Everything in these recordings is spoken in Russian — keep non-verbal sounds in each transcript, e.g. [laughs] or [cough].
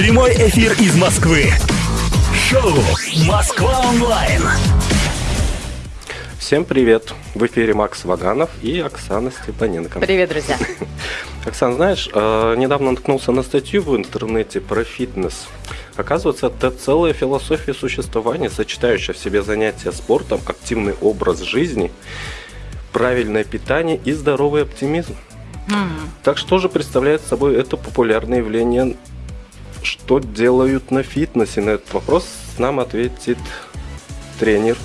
Прямой эфир из Москвы. Шоу «Москва онлайн». Всем привет! В эфире Макс Ваганов и Оксана Степаненко. Привет, друзья! [laughs] Оксан, знаешь, э, недавно наткнулся на статью в интернете про фитнес. Оказывается, это целая философия существования, сочетающая в себе занятия спортом, активный образ жизни, правильное питание и здоровый оптимизм. Mm. Так что же представляет собой это популярное явление? Что делают на фитнесе? На этот вопрос нам ответит тренер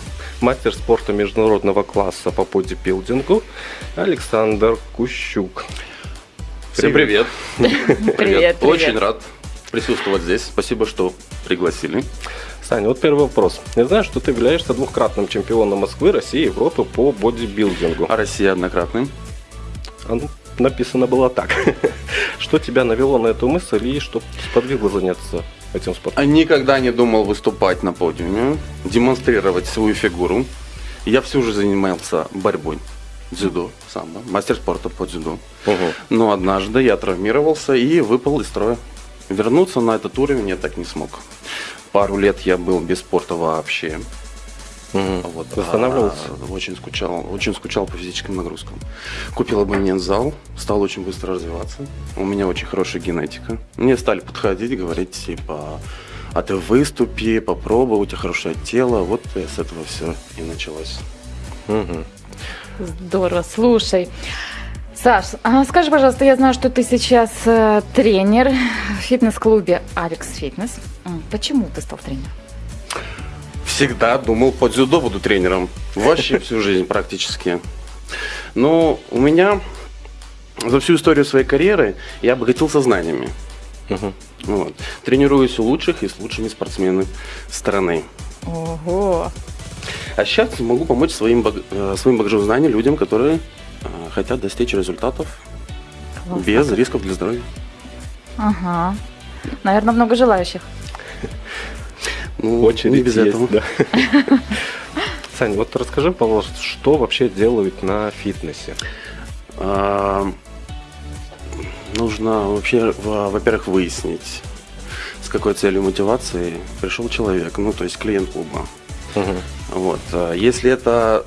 мастер спорта международного класса по бодибилдингу Александр Кущук. Всем [laughs] привет. Привет. привет. Очень рад присутствовать здесь. Спасибо, что пригласили. Саня, вот первый вопрос. Я знаю, что ты являешься двухкратным чемпионом Москвы, России и Европы по бодибилдингу. А Россия однократным? А, ну, написано было так. [laughs] что тебя навело на эту мысль и что подвигло заняться этим спортом? А никогда не думал выступать на подиуме, демонстрировать свою фигуру. Я всю жизнь занимался борьбой. Дзюдо, самбо, мастер спорта по дзюдо. Угу. Но однажды я травмировался и выпал из строя. Вернуться на этот уровень я так не смог. Пару лет я был без спорта вообще. Угу. Вот, Восстанавливался? А, очень скучал, очень скучал по физическим нагрузкам. Купил абонент-зал, стал очень быстро развиваться. У меня очень хорошая генетика. Мне стали подходить, говорить, типа, а ты выступи, попробуй, у тебя хорошее тело. Вот с этого все и началось. Угу. Здорово, слушай. Саш, а скажи, пожалуйста, я знаю, что ты сейчас э, тренер в фитнес-клубе Алекс Фитнес. Почему ты стал тренером? Всегда думал, по дзюдо буду тренером. Вообще [laughs] всю жизнь практически. Но у меня за всю историю своей карьеры я обогатился знаниями. Угу. Вот. Тренируюсь у лучших и с лучшими спортсменами страны. Ого! А сейчас могу помочь своим, баг... Э, своим багажом знаний людям, которые э, хотят достичь результатов Классно. без рисков для здоровья. Ага. Наверное, много желающих. Ну, Очередь без есть, этого. Да. [laughs] Саня, вот расскажи, пожалуйста, что вообще делают на фитнесе? А, нужно вообще, во-первых, выяснить, с какой целью мотивации пришел человек, ну, то есть клиент клуба. Угу. Вот. А если это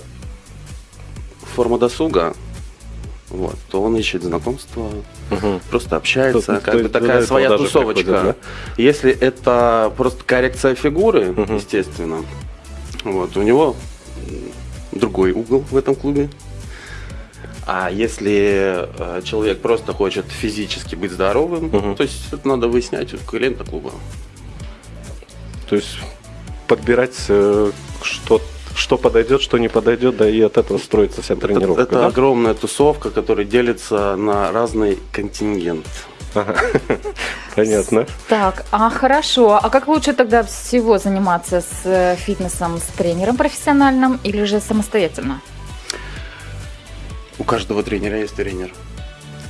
форма досуга, вот, то он ищет знакомства, угу. просто общается, Тут, как бы такая своя тусовочка. Приходит, да? Если это просто коррекция фигуры, угу. естественно, вот, у него другой угол в этом клубе. А если э, человек просто хочет физически быть здоровым, угу. то есть это надо выяснять у клиента клуба. То есть подбирать э, что-то что подойдет, что не подойдет, да и от этого строится вся тренировка. Это, это да? огромная тусовка, которая делится на разный контингент. [laughs] Понятно. Так, а хорошо. А как лучше тогда всего заниматься с э, фитнесом, с тренером профессиональным или же самостоятельно? У каждого тренера есть тренер.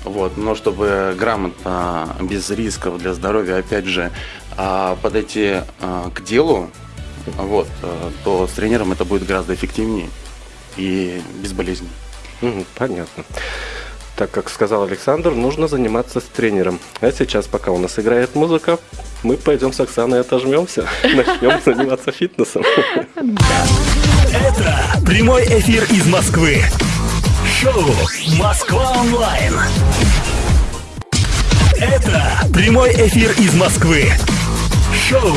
Вот, но чтобы грамотно, без рисков для здоровья, опять же, а, подойти а, к делу, вот, э, то с тренером это будет гораздо эффективнее и безболезненно. понятно. Так как сказал Александр, нужно заниматься с тренером. А сейчас, пока у нас играет музыка, мы пойдем с Оксаной отожмемся, [laughs] начнем заниматься фитнесом. [laughs] Это прямой эфир из Москвы. Шоу «Москва онлайн». Это прямой эфир из Москвы. Шоу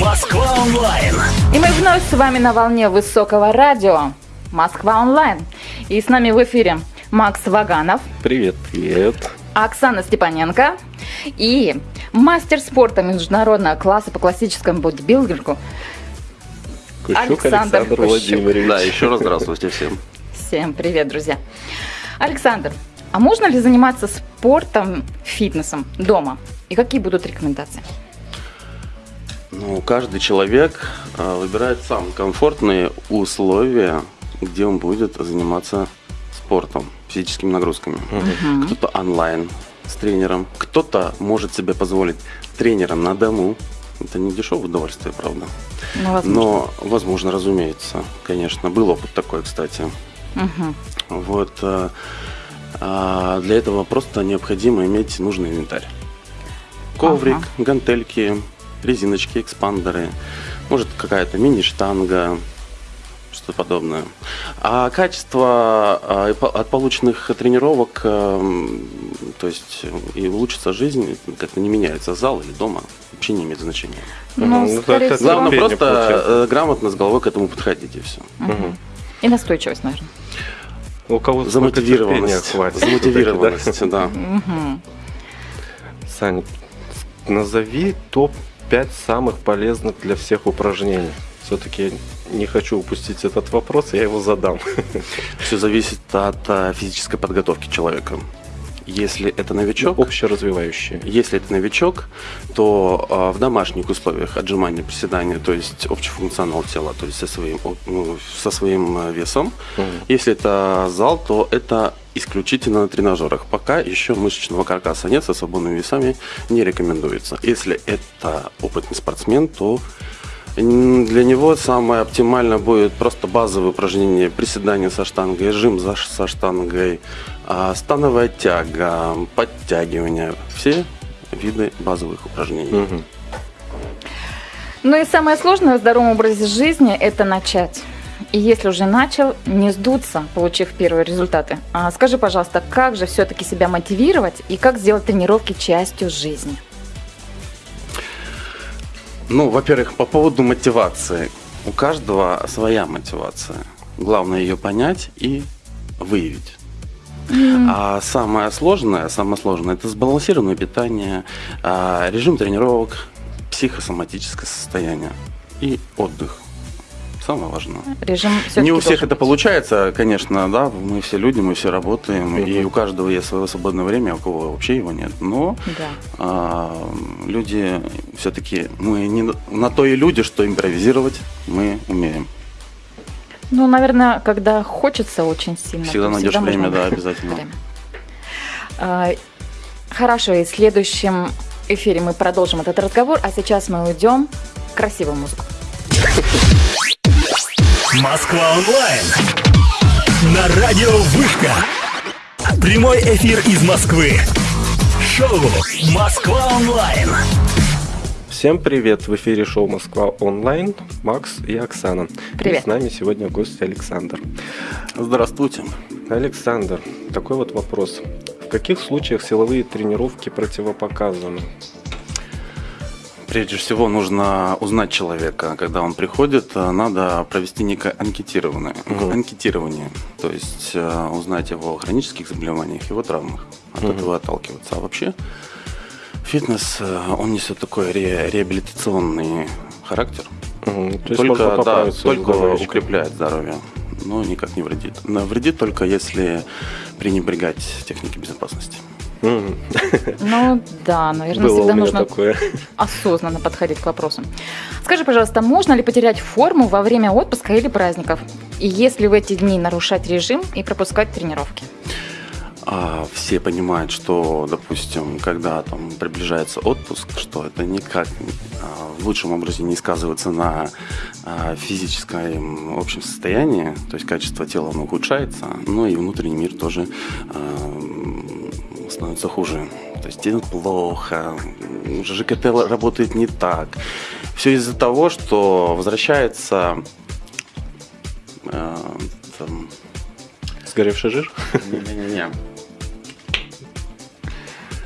«Москва онлайн». И мы вновь с вами на волне высокого радио «Москва онлайн». И с нами в эфире Макс Ваганов. Привет, привет. Оксана Степаненко и мастер спорта международного класса по классическому бодибилдингу Кущук Александр, Александр Владимирович. Да, еще раз здравствуйте всем. Всем привет, друзья. Александр, а можно ли заниматься спортом, фитнесом дома? И какие будут рекомендации? Ну, каждый человек а, выбирает сам комфортные условия, где он будет заниматься спортом, физическими нагрузками. Угу. Кто-то онлайн с тренером, кто-то может себе позволить тренером на дому. Это не дешевое удовольствие, правда. Ну, возможно. Но, возможно, разумеется, конечно. Был опыт такой, кстати. Угу. Вот. А, а для этого просто необходимо иметь нужный инвентарь коврик, Ага. гантельки, резиночки, экспандеры, может какая-то мини-штанга, что-то подобное. А качество а, от полученных тренировок, эм, то есть и улучшится жизнь, как-то не меняется зал или дома, вообще не имеет значения. Ну, Ну, скорее всего. Главное просто получается. э, грамотно с головой к этому подходить и все. Мгм. И настойчивость, наверное. У кого Замотивированность. хватит. Замотивированность, да. Сань, назови топ-5 самых полезных для всех упражнений. Все-таки не хочу упустить этот вопрос, я его задам. [laughs] Все зависит от э, физической подготовки человека. Если это новичок, Общеразвивающие. Если это новичок, то а, в домашних условиях отжимания, приседания, то есть общий функционал тела, то есть со своим, ну, со своим э, весом. Мгм. Если это зал, то это исключительно на тренажерах. Пока еще мышечного каркаса нет, со свободными весами не рекомендуется. Если это опытный спортсмен, то для него самое оптимальное будет просто базовые упражнения, приседания со штангой, жим со штангой, а, становая тяга, подтягивания, все виды базовых упражнений. Мгм. Ну и самое сложное в здоровом образе жизни – это начать. И если уже начал, не сдуться, получив первые результаты. А скажи, пожалуйста, как же все-таки себя мотивировать и как сделать тренировки частью жизни? Ну, во-первых, по поводу мотивации. У каждого своя мотивация. Главное ее понять и выявить. А самое сложное, самое сложное, это сбалансированное питание, а, режим тренировок, психосоматическое состояние и отдых. Самое важное. Режим Не у всех это быть. получается, конечно, да, мы все люди, мы все работаем, и у каждого есть свое свободное время, а у кого вообще его нет. Но Да. а, люди все-таки, мы не на- то и люди, что импровизировать мы умеем. Ну, наверное, когда хочется очень сильно. Всегда найдешь можно время, да, найти обязательно. время. А, Хорошо, и в следующем эфире мы продолжим этот разговор, а сейчас мы уйдем красивую музыку. Москва онлайн. На радио Вышка. Прямой эфир из Москвы. Шоу Москва онлайн. Всем привет! В эфире шоу «Москва онлайн». Макс и Оксана. Привет. И с нами сегодня гость Александр. Здравствуйте. Александр, такой вот вопрос. В каких случаях силовые тренировки противопоказаны? Прежде всего нужно узнать человека. Когда он приходит, э, надо провести некое анкетирование. Мгм. анкетирование. То есть э, узнать его хронических заболеваниях, его травмах. От Мгм. этого отталкиваться. А вообще фитнес, э, он несет такой ре- реабилитационный характер. Мгм, То только да, только укрепляет здоровье, но никак не вредит. Но вредит только если пренебрегать техникой безопасности. Ну да, наверное, Было всегда нужно такое. осознанно подходить к вопросу. Скажи, пожалуйста, можно ли потерять форму во время отпуска или праздников? И если в эти дни нарушать режим и пропускать тренировки? А все понимают, что, допустим, когда там приближается отпуск, что это никак а, в лучшем образе не сказывается на а, физическом общем состоянии, то есть качество тела оно ухудшается, но и внутренний мир тоже а, становится хуже. То есть тебе плохо, ЖКТ работает не так. Все из-за того, что возвращается а, там, Сгоревший жир? не-не-не,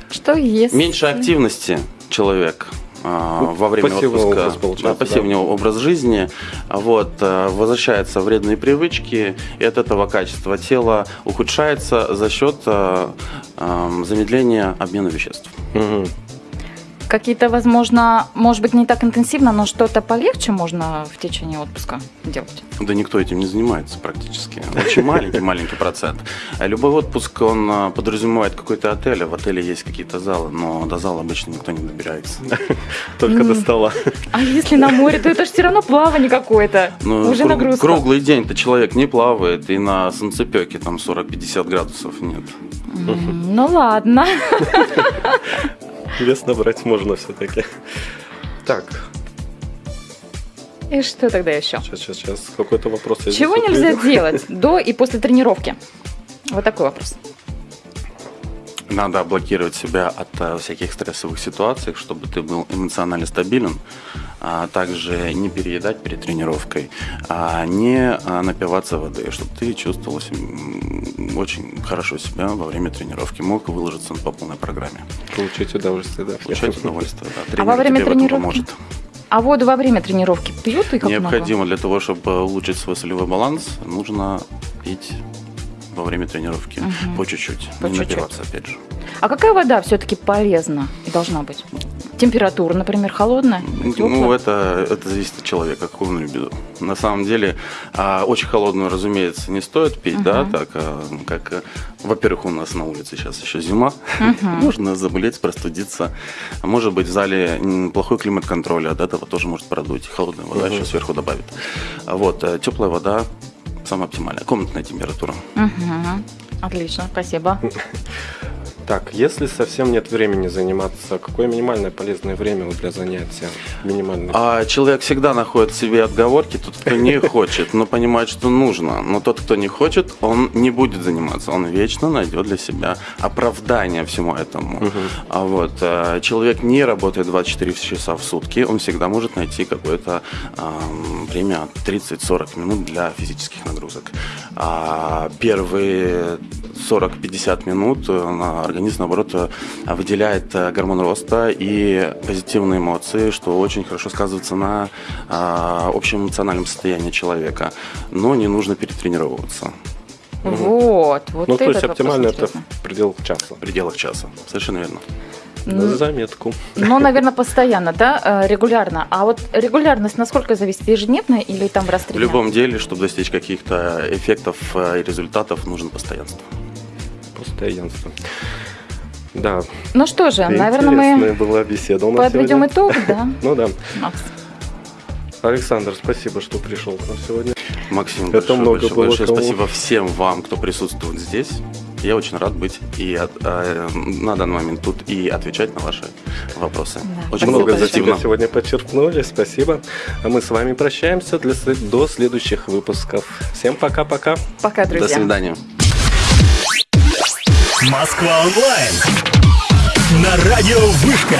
Что если... Меньше активности человек во время пассивный отпуска, образ да, пассивный образ жизни, а вот, а, возвращаются вредные привычки, и от этого качество тела ухудшается за счет а, ам, замедления обмена веществ. Мгм. Какие-то, возможно, может быть, не так интенсивно, но что-то полегче можно в течение отпуска делать? Да никто этим не занимается практически. Очень маленький-маленький процент. Любой отпуск, он а, подразумевает какой-то отель, а в отеле есть какие-то залы, но до зала обычно никто не добирается. [laughs] Только до стола. А если на море, то это же все равно плавание какое-то. Ну, Уже нагрузка. Круглый день-то человек не плавает, и на солнцепеке там 40-50 градусов нет. Ну ладно. [laughs] Вес набрать можно все-таки. Так, И что тогда еще? сейчас, сейчас, сейчас. Какой-то вопрос. я Чего нельзя делать до и после тренировки? Вот такой вопрос. Надо блокировать себя от э, всяких стрессовых ситуаций, чтобы ты был эмоционально стабилен, а также не переедать перед тренировкой, а не а, напиваться воды, чтобы ты чувствовал очень хорошо себя во время тренировки, мог выложиться по полной программе. Получить удовольствие, да. Получать удовольствие. Да. А Тренер во время тренировки? поможет. А воду во время тренировки пьют и как Необходимо для того, чтобы улучшить свой солевой баланс, нужно пить во время тренировки по чуть-чуть, По не чуть-чуть. напиваться опять же. А какая вода все-таки полезна и должна быть? Температура, например, холодная? Ну, Тёплая? это, это зависит от человека, какую он любит. На самом деле, а, очень холодную, разумеется, не стоит пить, да, так а, как, а, во-первых, у нас на улице сейчас еще зима, [laughs] можно заболеть, простудиться. А Может быть, в зале плохой климат контроля, от этого тоже может продуть. Холодная вода еще сверху добавит. А Вот, э, теплая вода самая оптимальная, комнатная температура. Мгм. Отлично, спасибо. [laughs] Так, если совсем нет времени заниматься, какое минимальное полезное время для занятия? Минимальное. А человек всегда находит в себе отговорки, тот, кто не [laughs] хочет, но понимает, что нужно. Но тот, кто не хочет, он не будет заниматься. Он вечно найдет для себя оправдание всему этому. А вот э, человек не работает 24 часа в сутки, он всегда может найти какое-то время 30-40 минут для физических нагрузок. А первые 40-50 минут э, организм, наоборот, э, выделяет э, гормон роста и позитивные эмоции, что очень хорошо сказывается на а, общем эмоциональном состоянии человека. Но не нужно перетренировываться Вот, вот ну, то есть оптимально это в пределах часа. в пределах часа. Совершенно верно. На заметку. Ну, наверное, постоянно, да, э, регулярно. А вот регулярность насколько зависит? Ежедневно или там раз в три В любом деле, чтобы достичь каких-то эффектов э, и результатов, нужно постоянство. Постоянство. Да, Ну что же, наверное, интересная мы была беседа у нас подведем сегодня. итог, да, [laughs] Ну да. Макс? Александр, спасибо, что пришел к нам сегодня. Максим, Это большое, много большое, было большое спасибо всем вам, кто присутствует здесь. Я очень рад быть и от- э, на данный момент тут и отвечать на ваши вопросы. Да, Очень спасибо много позитивно. сегодня подчеркнули. Спасибо. А мы с вами прощаемся для, до следующих выпусков. Всем пока-пока. Пока, До друзья. свидания. Москва онлайн. На радио Вышка.